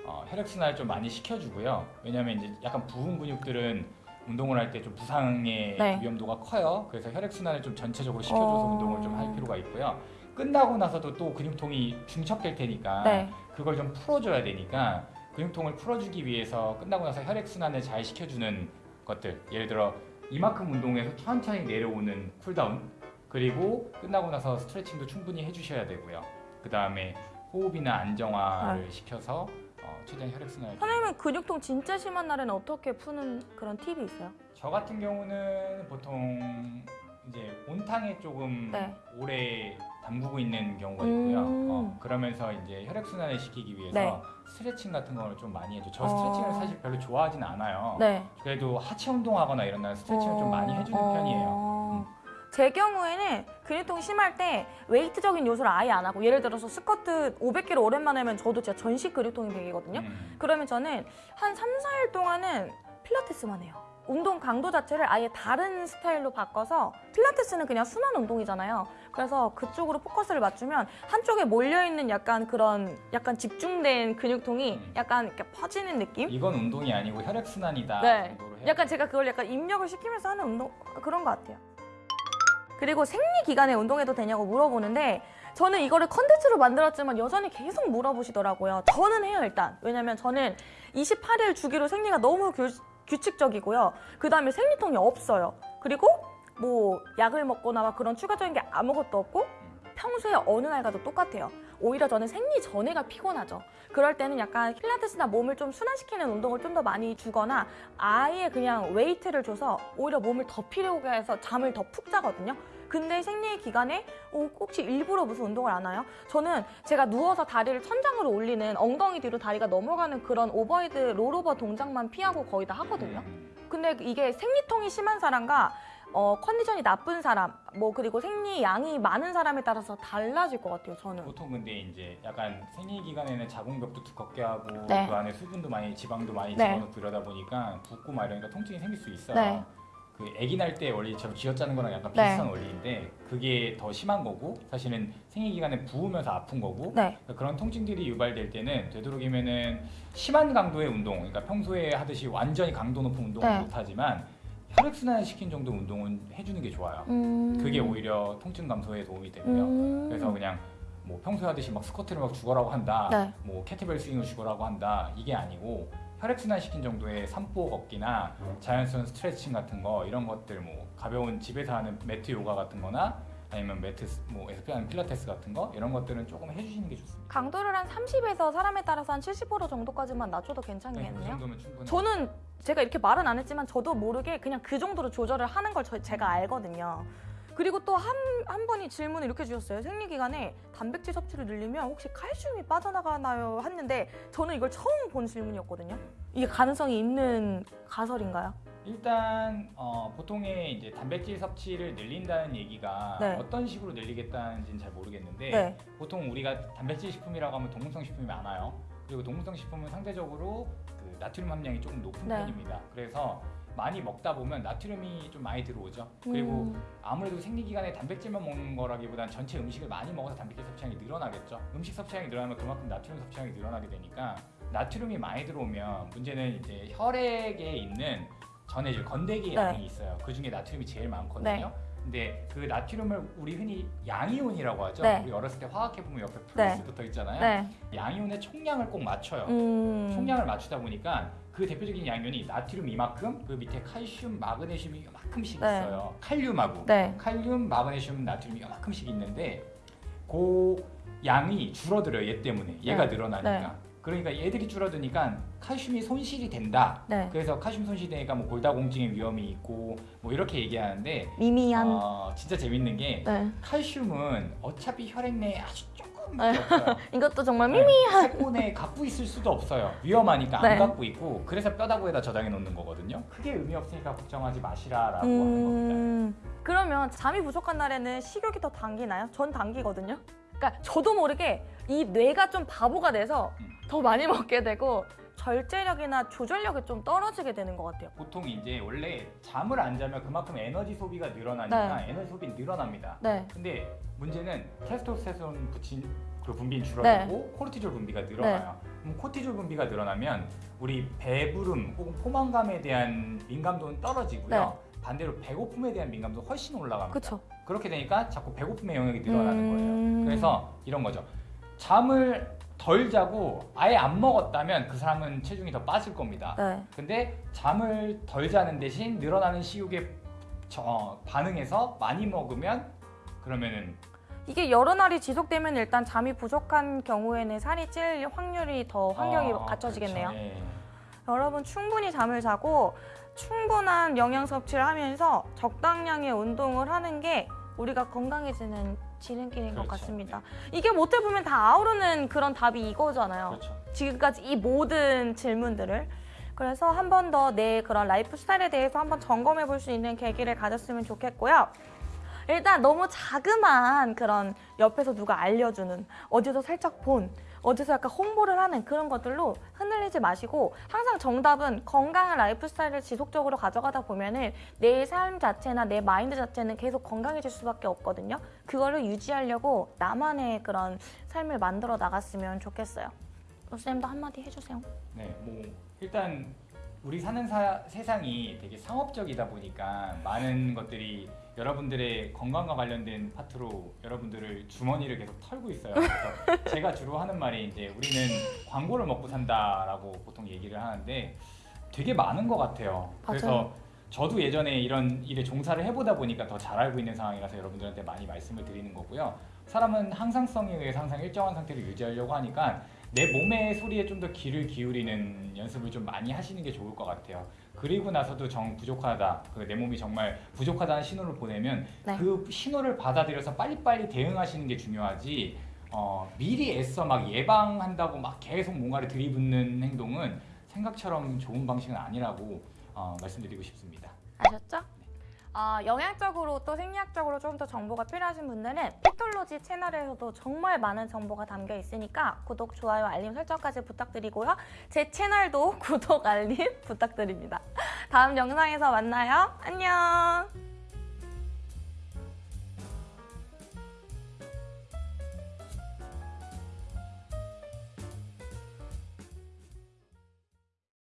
[SPEAKER 2] 어, 혈액 순환을 좀 많이 시켜주고요. 왜냐하면 이제 약간 부은 근육들은 운동을 할 때 좀 부상의
[SPEAKER 1] 네.
[SPEAKER 2] 위험도가 커요. 그래서 혈액 순환을 좀 전체적으로 시켜줘서
[SPEAKER 1] 어.
[SPEAKER 2] 운동을 좀 할 필요가 있고요. 끝나고 나서도 또 근육통이 중첩될 테니까
[SPEAKER 1] 네.
[SPEAKER 2] 그걸 좀 풀어줘야 되니까 근육통을 풀어주기 위해서 끝나고 나서 혈액순환을 잘 시켜주는 것들 예를 들어 이만큼 운동해서 천천히 내려오는 cool down 그리고 끝나고 나서 스트레칭도 충분히 해주셔야 되고요 그 다음에 호흡이나 안정화를 시켜서 어, 최대한 혈액순환을
[SPEAKER 1] 선생님은 근육통 진짜 심한 날에는 어떻게 푸는 그런 팁이 있어요?
[SPEAKER 2] 저 같은 경우는 보통 이제 온탕에 조금
[SPEAKER 1] 네.
[SPEAKER 2] 오래 담그고 있는 경우가 있고요.
[SPEAKER 1] 음.
[SPEAKER 2] 어, 그러면서 이제 혈액 순환을 시키기 위해서
[SPEAKER 1] 네.
[SPEAKER 2] 스트레칭 같은 거를 좀 많이 해줘. 저
[SPEAKER 1] 어.
[SPEAKER 2] 스트레칭을 사실 별로 좋아하진 않아요.
[SPEAKER 1] 네.
[SPEAKER 2] 그래도 하체 운동하거나 이런 날 스트레칭을 좀 많이 해주는
[SPEAKER 1] 어,
[SPEAKER 2] 편이에요.
[SPEAKER 1] 어. 제 경우에는 근육통이 심할 때 웨이트적인 요소를 아예 안 하고 예를 들어서 스쿼트 500kg 오랜만에 하면 저도 진짜 전신 근육통이 되거든요.
[SPEAKER 2] 음.
[SPEAKER 1] 그러면 저는 한 3, 4일 동안은 필라테스만 해요. 운동 강도 자체를 아예 다른 스타일로 바꿔서 필라테스는 그냥 순환 운동이잖아요. 그래서 그쪽으로 포커스를 맞추면 한쪽에 몰려 있는 약간 그런 약간 집중된 근육통이
[SPEAKER 2] 음.
[SPEAKER 1] 약간 이렇게 퍼지는 느낌?
[SPEAKER 2] 이건 운동이 아니고 혈액 순환이다.
[SPEAKER 1] 네. 약간 제가 그걸 약간 입력을 시키면서 하는 운동 그런 것 같아요. 그리고 생리 기간에 운동해도 되냐고 물어보는데 저는 이거를 컨텐츠로 만들었지만 여전히 계속 물어보시더라고요. 저는 해요 일단. 왜냐면 저는 28일 주기로 생리가 너무 규, 규칙적이고요. 그 다음에 생리통이 없어요. 그리고 뭐 약을 먹거나 막 그런 추가적인 게 아무것도 없고 평소에 어느 날 가도 똑같아요. 오히려 저는 생리 전에가 피곤하죠. 그럴 때는 약간 필라테스나 몸을 좀 순환시키는 운동을 좀 더 많이 주거나 아예 그냥 웨이트를 줘서 오히려 몸을 더 피로하게 해서 잠을 더 푹 자거든요. 근데 생리 기간에 어, 혹시 일부러 무슨 운동을 안 해요? 저는 제가 누워서 다리를 천장으로 올리는 엉덩이 뒤로 다리가 넘어가는 그런 overhead rollover 동작만 피하고 거의 다 하거든요.
[SPEAKER 2] 음.
[SPEAKER 1] 근데 이게 생리통이 심한 사람과 어, 컨디션이 나쁜 사람, 뭐 그리고 생리 양이 많은 사람에 따라서 달라질 것 같아요. 저는.
[SPEAKER 2] 보통 근데 이제 약간 생리 기간에는 자궁벽도 두껍게 하고
[SPEAKER 1] 네.
[SPEAKER 2] 그 안에 수분도 많이 지방도 많이
[SPEAKER 1] 네.
[SPEAKER 2] 집어넣고 이러다 보니까 붓고 막 이러니까 통증이 생길 수 있어요.
[SPEAKER 1] 네.
[SPEAKER 2] 그 아기 날 때 원리처럼 쥐어짜는 거랑 약간
[SPEAKER 1] 네.
[SPEAKER 2] 비슷한 원리인데 그게 더 심한 거고 사실은 생리 기간에 부으면서 아픈 거고
[SPEAKER 1] 네.
[SPEAKER 2] 그러니까 그런 통증들이 유발될 때는 되도록이면은 심한 강도의 운동, 그러니까 평소에 하듯이 완전히 강도 높은 운동은
[SPEAKER 1] 네.
[SPEAKER 2] 못하지만 혈액 순환 시킨 정도 운동은 해주는 게 좋아요.
[SPEAKER 1] 음.
[SPEAKER 2] 그게 오히려 통증 감소에 도움이 되고요.
[SPEAKER 1] 음.
[SPEAKER 2] 그래서 그냥 뭐 평소에 하듯이 막 스쿼트를 막 죽어라고 한다,
[SPEAKER 1] 네.
[SPEAKER 2] 뭐 캐티벨 스윙을 죽어라고 한다 이게 아니고 혈액 순환 시킨 정도의 산보 걷기나 자연스러운 스트레칭 같은 거 이런 것들 뭐 가벼운 집에서 하는 매트 요가 같은 거나 아니면 매트 스- 뭐 하는 필라테스 같은 거 이런 것들은 조금 해주시는 게 좋습니다.
[SPEAKER 1] 강도를 한 30에서 사람에 따라서 한70% 정도까지만 낮춰도
[SPEAKER 2] 네, 그
[SPEAKER 1] 괜찮겠네요.
[SPEAKER 2] 정도면 충분히.
[SPEAKER 1] 저는 제가 이렇게 말은 안 했지만 저도 모르게 그냥 그 정도로 조절을 하는 걸 저- 제가 알거든요. 그리고 또 한 한 분이 질문을 이렇게 주셨어요. 생리 기간에 단백질 섭취를 늘리면 혹시 칼슘이 빠져나가나요? 했는데 저는 이걸 처음 본 질문이었거든요. 이게 가능성이 있는 가설인가요?
[SPEAKER 2] 일단 어, 보통의 이제 단백질 섭취를 늘린다는 얘기가
[SPEAKER 1] 네.
[SPEAKER 2] 어떤 식으로 늘리겠다는지는 잘 모르겠는데
[SPEAKER 1] 네.
[SPEAKER 2] 보통 우리가 단백질 식품이라고 하면 동물성 식품이 많아요. 그리고 동물성 식품은 상대적으로 그 나트륨 함량이 조금 높은
[SPEAKER 1] 네.
[SPEAKER 2] 편입니다. 그래서 많이 먹다 보면 나트륨이 좀 많이 들어오죠. 그리고
[SPEAKER 1] 음,
[SPEAKER 2] 아무래도 생리 기간에 단백질만 먹는 거라기보단 전체 음식을 많이 먹어서 단백질 섭취량이 늘어나겠죠. 음식 섭취량이 늘어나면 그만큼 나트륨 섭취량이 늘어나게 되니까 나트륨이 많이 들어오면 문제는 이제 혈액에 있는 전해질 건더기
[SPEAKER 1] 네.
[SPEAKER 2] 양이 있어요. 그 중에 나트륨이 제일 많거든요.
[SPEAKER 1] 네.
[SPEAKER 2] 근데 그 나트륨을 우리 흔히 양이온이라고 하죠.
[SPEAKER 1] 네.
[SPEAKER 2] 우리 어렸을 때 화학해 보면 옆에
[SPEAKER 1] 네.
[SPEAKER 2] 플러스 붙어 있잖아요.
[SPEAKER 1] 네.
[SPEAKER 2] 양이온의 총량을 꼭 맞춰요.
[SPEAKER 1] 음.
[SPEAKER 2] 총량을 맞추다 보니까 그 대표적인 양이온이 나트륨 이만큼, 그 밑에 칼슘, 마그네슘이 이만큼씩
[SPEAKER 1] 네.
[SPEAKER 2] 있어요. 칼륨하고
[SPEAKER 1] 네.
[SPEAKER 2] 칼륨, 마그네슘, 나트륨이 이만큼씩 있는데 그 양이 줄어들어요. 얘 때문에 얘가
[SPEAKER 1] 네.
[SPEAKER 2] 늘어나니까.
[SPEAKER 1] 네.
[SPEAKER 2] 그러니까 얘들이 줄어드니까 칼슘이 손실이 된다.
[SPEAKER 1] 네.
[SPEAKER 2] 그래서 칼슘 손실되니까 뭐 골다공증의 위험이 있고 뭐 이렇게 얘기하는데
[SPEAKER 1] 미미한.
[SPEAKER 2] 어, 진짜 재밌는 게
[SPEAKER 1] 네.
[SPEAKER 2] 칼슘은 어차피 혈액 내에 아주 조금.
[SPEAKER 1] 이것도 정말
[SPEAKER 2] 네,
[SPEAKER 1] 미미한.
[SPEAKER 2] 세포내에 갖고 있을 수도 없어요. 위험하니까
[SPEAKER 1] 네.
[SPEAKER 2] 안 갖고 있고 그래서 뼈다구에다 저장해 놓는 거거든요. 크게 의미 없으니까 걱정하지 마시라 라고 하는 겁니다.
[SPEAKER 1] 음, 그러면 잠이 부족한 날에는 식욕이 더 당기나요? 전 당기거든요. 그러니까 저도 모르게 이 뇌가 좀 바보가 돼서
[SPEAKER 2] 음.
[SPEAKER 1] 더 많이 <laughs> 먹게 되고 절제력이나 조절력이 좀 떨어지게 되는 것 같아요.
[SPEAKER 2] 보통 이제 원래 잠을 안 자면 그만큼 에너지 소비가 늘어나니까 에너지 소비 늘어납니다.
[SPEAKER 1] 네,
[SPEAKER 2] 근데 문제는 테스토스테론 붙인 그 분비는 줄어들고 코르티졸 분비가 늘어나요. 그럼 코르티졸 분비가 늘어나면 우리 배부름 혹은 포만감에 대한 민감도는 떨어지고요. 반대로 배고픔에 대한 민감도 훨씬 올라갑니다.
[SPEAKER 1] 그렇죠.
[SPEAKER 2] 그렇게 되니까 자꾸 배고픔의 영역이 늘어나는
[SPEAKER 1] 음.
[SPEAKER 2] 거예요. 그래서 이런 거죠. 잠을 덜 자고 아예 안 먹었다면 그 사람은 체중이 더 빠질 겁니다.
[SPEAKER 1] 네,
[SPEAKER 2] 근데 잠을 덜 자는 대신 늘어나는 식욕에 저- 반응해서 많이 먹으면 그러면은
[SPEAKER 1] 이게 여러 날이 지속되면 일단 잠이 부족한 경우에는 살이 찔 확률이 더 환경이
[SPEAKER 2] 어,
[SPEAKER 1] 갖춰지겠네요.
[SPEAKER 2] 그렇죠. 예.
[SPEAKER 1] 여러분 충분히 잠을 자고 충분한 영양 섭취를 하면서 적당량의 운동을 하는 게 우리가 건강해지는 지름길인 것
[SPEAKER 2] 그렇죠.
[SPEAKER 1] 같습니다. 이게 어떻게 보면 다 아우르는 그런 답이 이거잖아요.
[SPEAKER 2] 그렇죠.
[SPEAKER 1] 지금까지 이 모든 질문들을 그래서 한 번 더 내 그런 라이프 스타일에 대해서 한번 점검해 볼 수 있는 계기를 가졌으면 좋겠고요. 일단 너무 자그마한 그런 옆에서 누가 알려주는 어디서 살짝 본 어디서 약간 홍보를 하는 그런 것들로 흔들리지 마시고 항상 정답은 건강한 라이프 스타일을 지속적으로 가져가다 보면은 내 삶 자체나 내 마인드 자체는 계속 건강해질 수밖에 없거든요. 그거를 유지하려고 나만의 그런 삶을 만들어 나갔으면 좋겠어요. 로쌤도 한마디 해주세요.
[SPEAKER 2] 네, 뭐 일단 우리 사는 사- 세상이 되게 상업적이다 보니까 많은 것들이 여러분들의 건강과 관련된 파트로 여러분들을 주머니를 계속 털고 있어요. 그래서 <laughs> 제가 주로 하는 말이 이제 우리는 광고를 먹고 산다라고 보통 얘기를 하는데 되게 많은 것 같아요. 그래서
[SPEAKER 1] 맞아요.
[SPEAKER 2] 저도 예전에 이런 일에 종사를 해보다 보니까 더 잘 알고 있는 상황이라서 여러분들한테 많이 말씀을 드리는 거고요. 사람은 항상성에 의해서 항상 일정한 상태를 유지하려고 하니까 내 몸의 소리에 좀 더 귀를 기울이는 연습을 좀 많이 하시는 게 좋을 것 같아요. 그리고 나서도 정 부족하다, 그 내 몸이 정말 부족하다는 신호를 보내면
[SPEAKER 1] 네.
[SPEAKER 2] 그 신호를 받아들여서 빨리빨리 대응하시는 게 중요하지. 어, 미리 애써 막 예방한다고 막 계속 뭔가를 들이붓는 행동은 생각처럼 좋은 방식은 아니라고 어, 말씀드리고 싶습니다.
[SPEAKER 1] 아셨죠? 어, 영양적으로 또 생리학적으로 좀 더 정보가 필요하신 분들은 피톨로지 채널에서도 정말 많은 정보가 담겨 있으니까 구독, 좋아요, 알림 설정까지 부탁드리고요. 제 채널도 <laughs> 구독, 알림 부탁드립니다. 다음 영상에서 만나요. 안녕!